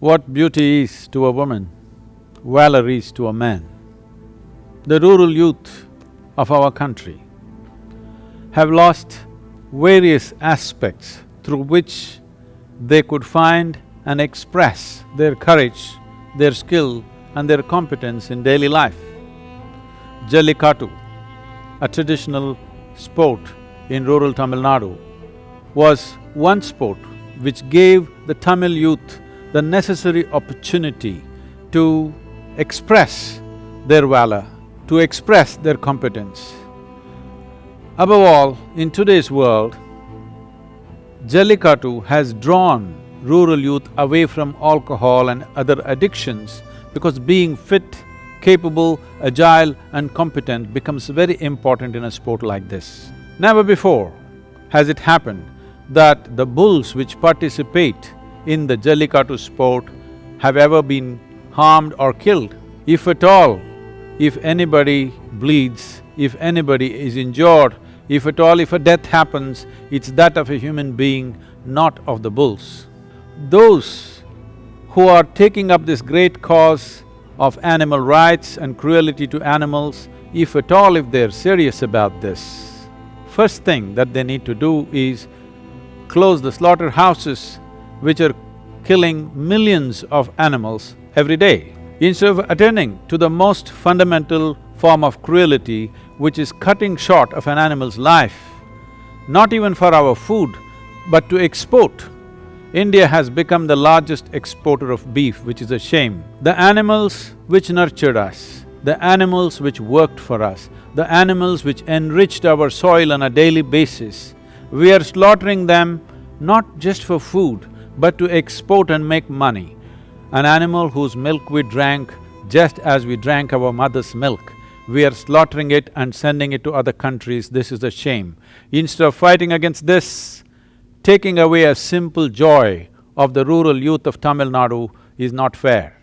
What beauty is to a woman, valor is to a man. The rural youth of our country have lost various aspects through which they could find and express their courage, their skill and their competence in daily life. Jallikattu, a traditional sport in rural Tamil Nadu, was one sport which gave the Tamil youth the necessary opportunity to express their valor, to express their competence. Above all, in today's world, Jallikattu has drawn rural youth away from alcohol and other addictions because being fit, capable, agile and competent becomes very important in a sport like this. Never before has it happened that the bulls which participate in the Jallikattu sport have ever been harmed or killed. If at all, if anybody bleeds, if anybody is injured, if at all if a death happens, it's that of a human being, not of the bulls. Those who are taking up this great cause of animal rights and cruelty to animals, if at all if they're serious about this, first thing that they need to do is close the slaughterhouses which are killing millions of animals every day. Instead of attending to the most fundamental form of cruelty, which is cutting short of an animal's life, not even for our food, but to export. India has become the largest exporter of beef, which is a shame. The animals which nurtured us, the animals which worked for us, the animals which enriched our soil on a daily basis, we are slaughtering them not just for food, but to export and make money. An animal whose milk we drank just as we drank our mother's milk, we are slaughtering it and sending it to other countries, this is a shame. Instead of fighting against this, taking away a simple joy of the rural youth of Tamil Nadu is not fair.